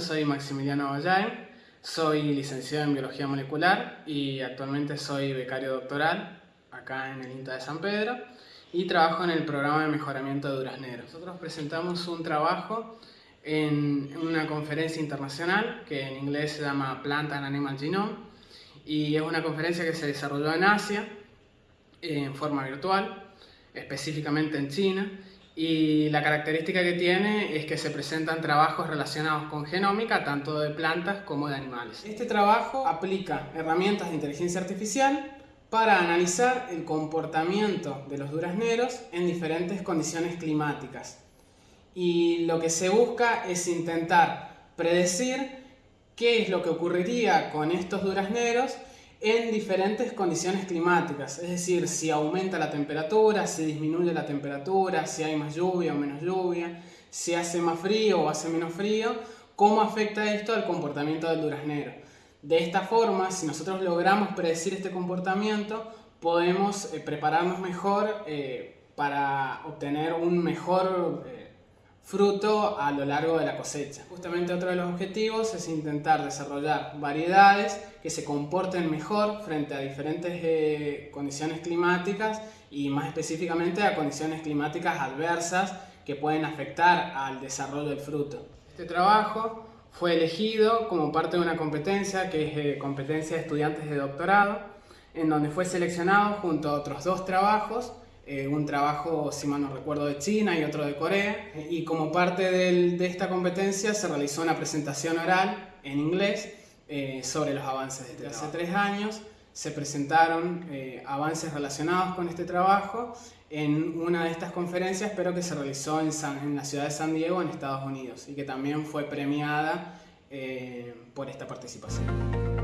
soy Maximiliano Vallain, soy licenciado en Biología Molecular y actualmente soy becario doctoral acá en el INTA de San Pedro y trabajo en el programa de mejoramiento de durazneros. Nosotros presentamos un trabajo en una conferencia internacional que en inglés se llama Plant and Animal Genome y es una conferencia que se desarrolló en Asia en forma virtual, específicamente en China y la característica que tiene es que se presentan trabajos relacionados con genómica, tanto de plantas como de animales. Este trabajo aplica herramientas de inteligencia artificial para analizar el comportamiento de los durazneros en diferentes condiciones climáticas. Y lo que se busca es intentar predecir qué es lo que ocurriría con estos durazneros en diferentes condiciones climáticas, es decir, si aumenta la temperatura, si disminuye la temperatura, si hay más lluvia o menos lluvia, si hace más frío o hace menos frío, cómo afecta esto al comportamiento del duraznero. De esta forma, si nosotros logramos predecir este comportamiento, podemos eh, prepararnos mejor eh, para obtener un mejor eh, fruto a lo largo de la cosecha. Justamente otro de los objetivos es intentar desarrollar variedades que se comporten mejor frente a diferentes eh, condiciones climáticas y más específicamente a condiciones climáticas adversas que pueden afectar al desarrollo del fruto. Este trabajo fue elegido como parte de una competencia que es eh, competencia de estudiantes de doctorado en donde fue seleccionado junto a otros dos trabajos eh, un trabajo, si mal no recuerdo, de China y otro de Corea. Y como parte de esta competencia se realizó una presentación oral en inglés eh, sobre los avances de este Hace tres años se presentaron eh, avances relacionados con este trabajo en una de estas conferencias, pero que se realizó en, en la ciudad de San Diego, en Estados Unidos, y que también fue premiada por esta participación.